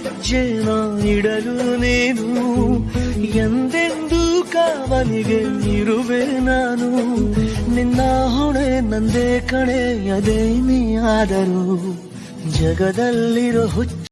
ಹೆಜ್ಜೆ ಇಡಲು ನೀನು ಎಂದೆಂದೂ ಕಾವಲಿಗೆ ಇರುವೆ ನಾನು. ನಿನ್ನ ಹೊಣೆ ನಂದೇ ಕಣೆ, ಅದೇ ನೀ ಆದರೂ ಜಗದಲ್ಲಿರೋ ಹುಚ್ಚ